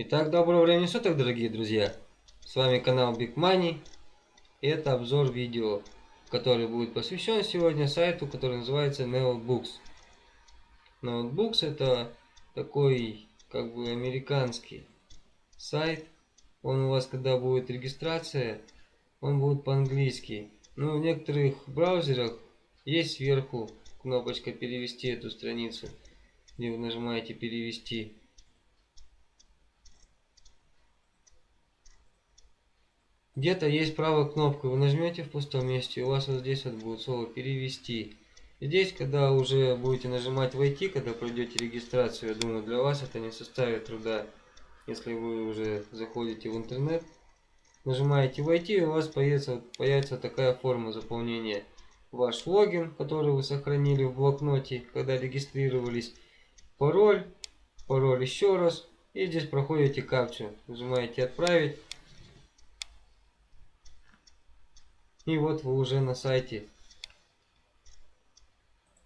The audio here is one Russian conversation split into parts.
Итак, доброго времени суток, дорогие друзья! С вами канал Big Money. И это обзор видео, который будет посвящен сегодня сайту, который называется Notebooks. Notebooks это такой, как бы, американский сайт. Он у вас, когда будет регистрация, он будет по-английски. Но в некоторых браузерах есть сверху кнопочка перевести эту страницу, где вы нажимаете перевести. Где-то есть правая кнопка, вы нажмете в пустом месте, у вас вот здесь вот будет слово перевести. Здесь, когда уже будете нажимать войти, когда пройдете регистрацию, я думаю, для вас это не составит труда, если вы уже заходите в интернет. Нажимаете войти, и у вас появится, появится такая форма заполнения. Ваш логин, который вы сохранили в блокноте, когда регистрировались, пароль, пароль еще раз, и здесь проходите капчу. Нажимаете отправить. И вот вы уже на сайте.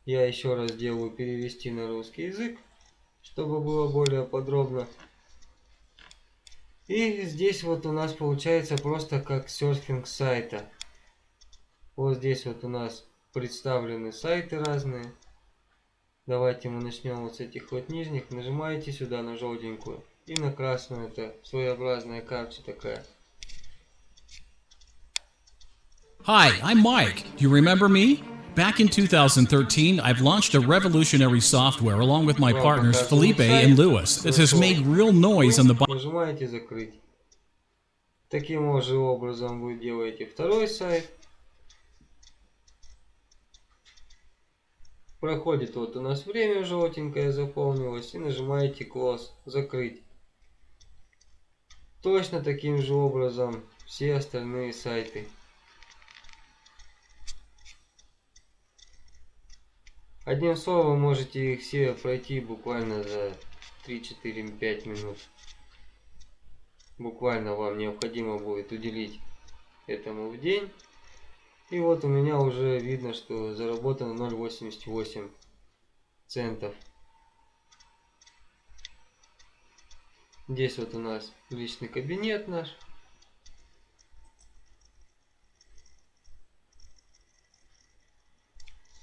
Я еще раз делаю перевести на русский язык, чтобы было более подробно. И здесь вот у нас получается просто как серфинг сайта. Вот здесь вот у нас представлены сайты разные. Давайте мы начнем вот с этих вот нижних. Нажимаете сюда на желтенькую и на красную. Это своеобразная капча такая. Hi, I'm Mike. Do you remember me? Back in 2013, I've launched a revolutionary software along with my partners Felipe and Lewis that has made real noise on the Нажимаете закрыть. Таким же образом вы делаете второй сайт. Проходит вот у нас время желтенькое заполнилось и нажимаете close, закрыть. Точно таким же образом все остальные сайты. Одним словом, можете их все пройти буквально за 3-4-5 минут. Буквально вам необходимо будет уделить этому в день. И вот у меня уже видно, что заработано 0,88 центов. Здесь вот у нас личный кабинет наш.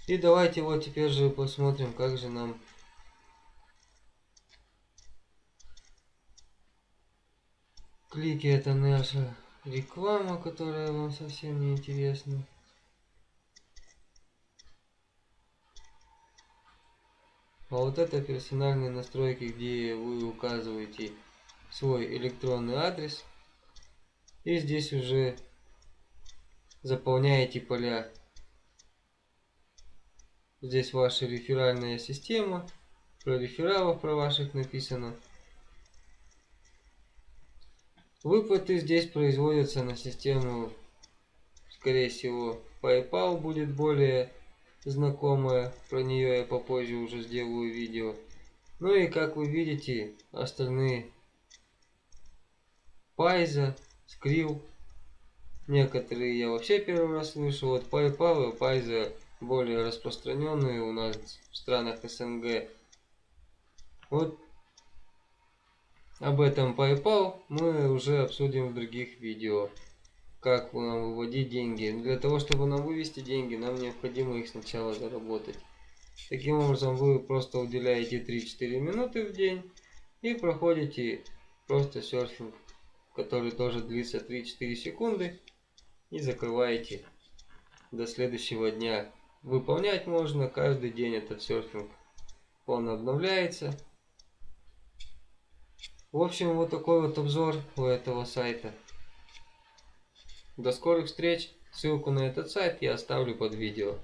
И давайте вот теперь же посмотрим, как же нам клики это наша реклама, которая вам совсем не интересна. А вот это персональные настройки, где вы указываете свой электронный адрес. И здесь уже заполняете поля Здесь ваша реферальная система. Про рефералов про ваших написано. Выплаты здесь производятся на систему, скорее всего, PayPal будет более знакомая. Про нее я попозже уже сделаю видео. Ну и как вы видите, остальные Пайза, Skrill. Некоторые я вообще первый раз слышу. Вот PayPal и Пайза более распространенные у нас в странах СНГ. Вот об этом PayPal мы уже обсудим в других видео. Как нам выводить деньги. Для того, чтобы нам вывести деньги, нам необходимо их сначала заработать. Таким образом, вы просто уделяете 3-4 минуты в день и проходите просто серфинг, который тоже длится 3-4 секунды и закрываете до следующего дня. Выполнять можно каждый день этот серфинг. Он обновляется. В общем, вот такой вот обзор у этого сайта. До скорых встреч. Ссылку на этот сайт я оставлю под видео.